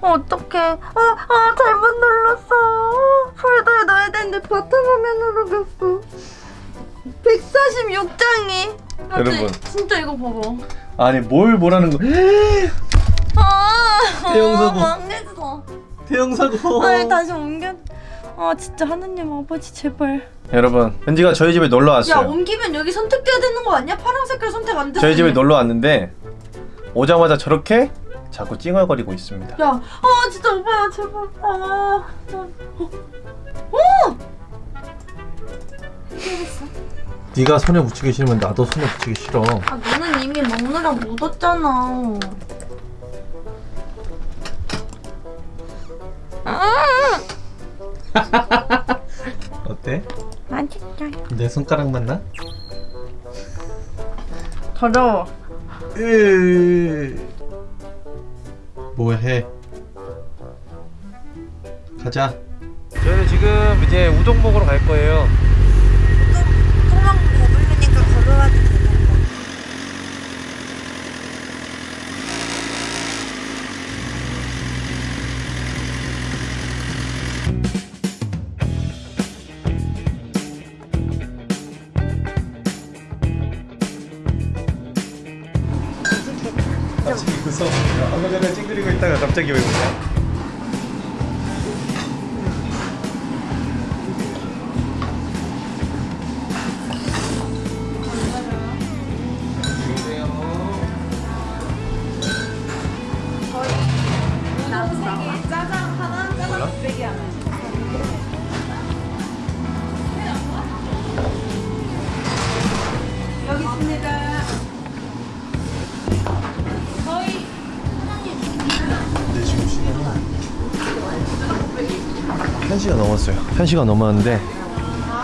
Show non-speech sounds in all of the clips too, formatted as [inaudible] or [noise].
어떡해. 아, 아, 잘못 눌렀어. 폴더에 넣어야 되는데 바탕화면으로 넣고. 146장이. 여러분. 진짜 이거 봐봐. 아니 뭘 뭐라는 거 아, 대형 사고. 망했어. 대형 사고 아니, 다시 옮겨. 아, 진짜 하느님 아버지, 제발. 여러분 은지가 저희 집에 놀러 야, 왔어요 옮기면 여기 선택돼야 되는 거 아니야? 파란 색깔 선택 안 돼. 저희 집에 놀러 왔는데 오자마자 저렇게 자꾸 찡얼거리고 있습니다 야, 아 진짜 오빠야 제발. 아, 아, 어, 네가 손에 붙이기 싫으면 나도 손에 붙이기 싫어 아 너는 이미 먹느라 묻었잖아. [laughs] 어때? 맛있다. 내 손가락 맞나? 더러워. 뭐해? 가자. 저희는 지금 이제 우동 먹으러 갈 거예요 무서워 아까 전에 찡그리고 있다가 갑자기 왜 그러냐? 짜장 하나, 짜장 곱빼기 하나. 1시가 넘었어요 1시가 넘었는데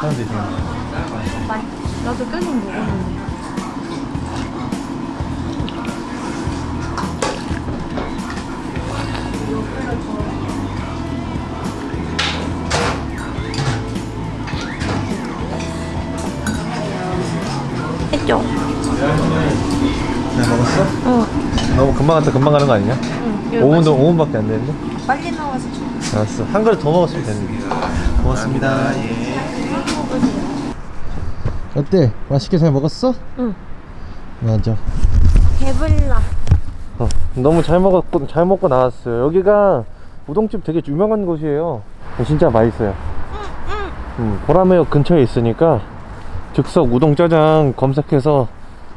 사람들이 지금 나도 계속 먹었는데. 했죠? 잘 먹었어? 응. 너무 금방 갔다 금방 가는 거 아니냐? 응. 5분도 5분밖에 안 되는데? 빨리 나와서 좀. 알았어 한 그릇 더 먹었으면 되는데 고맙습니다 예. 어때? 맛있게 잘 먹었어? 응. 맞아 배불러. 어, 너무 잘 먹었고 잘 먹고 나왔어요 여기가 우동집 되게 유명한 곳이에요 진짜 맛있어요 음, 보라매역 근처에 있으니까 즉석 우동짜장 검색해서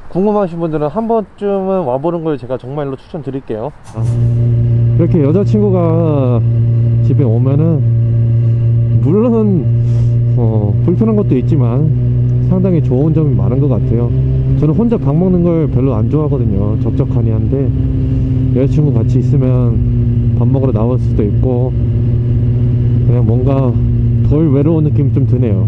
궁금하신 분들은 한 번쯤은 와보는 걸 제가 정말로 추천드릴게요 이렇게 여자친구가 집에 오면은 물론 어, 불편한 것도 있지만 상당히 좋은 점이 많은 것 같아요. 저는 혼자 밥 먹는 걸 별로 안 좋아하거든요. 적적하니 한데 여자친구 같이 있으면 밥 먹으러 나올 수도 있고 그냥 뭔가 덜 외로운 느낌 좀 드네요.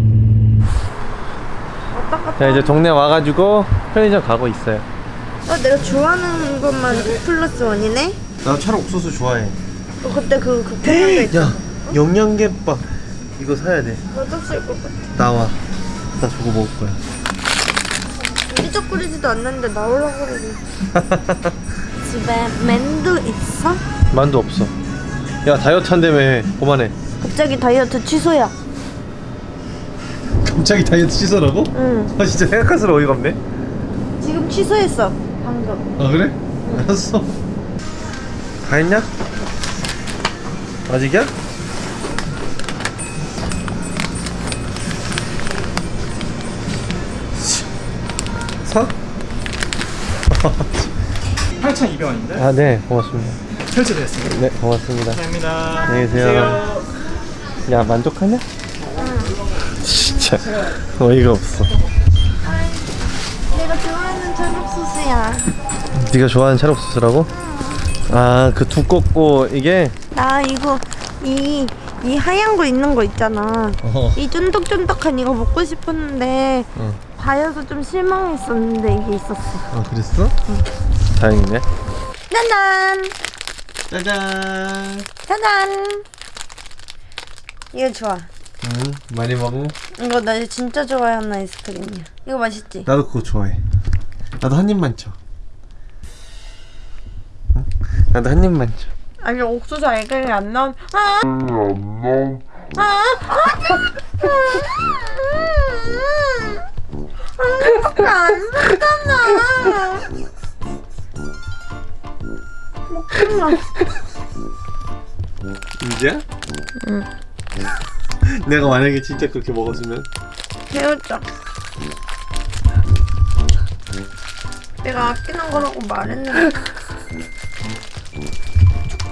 자 이제 동네 와가지고 편의점 가고 있어요. 어, 내가 좋아하는 것만 플러스 원이네? 나 차로 옥수수 좋아해 어, 그때 그, 그거 있잖아. 야 영양제빵 이거 사야 돼 너도 쓸것 같아. 나와 나 저거 먹을 거야 삐적거리지도 않는데 나오려고 그러지. [laughs] 집에 맨도 있어? 만두 없어 야 다이어트 한다며 그만해 갑자기 다이어트 취소야. 갑자기 다이어트 취소라고? 응. 아 진짜 생각할수록 어이가 없네 지금 취소했어. 방금. 아 그래? 알았어 다 했냐? 아직이야? 사? [laughs] 8,200원인데 아 네 고맙습니다 결제됐습니다. 네 고맙습니다 감사합니다. 안녕히 계세요. 야 만족하냐? 진짜 어이가 없어 내가 좋아하는 찰국소스야. 네가 좋아하는 찰옥수수라고? 아 그 두껍고 이게 나 이거 이, 이 하얀 거 있는 거 있잖아. 어. 이 쫀득쫀득한 이거 먹고 싶었는데 어. 봐여서 좀 실망했었는데 이게 있었어. 아 그랬어? 다행이네 짜잔! 짜잔 짜잔! 이거 좋아. 응 많이 먹어 이거 나 진짜 좋아하는 아이스크림이야. 이거 맛있지? 나도 그거 좋아해 나도 한 입만 쳐 응? 나도 한 입만 쳐 아니 옥수수 알갱이 안 나온 아! 아! 아! 안 됐잖아 먹지마 진짜? 응. 내가 만약에 진짜 그렇게 먹었으면 헤어져 내가 아끼는 거라고 말했는데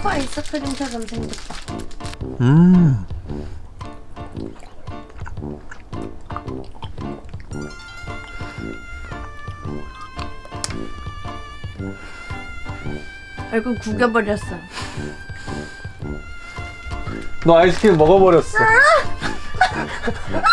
초코 아이스크림처럼 생겼다 음. 얼굴 구겨버렸어 너 아이스크림 먹어버렸어. [laughs]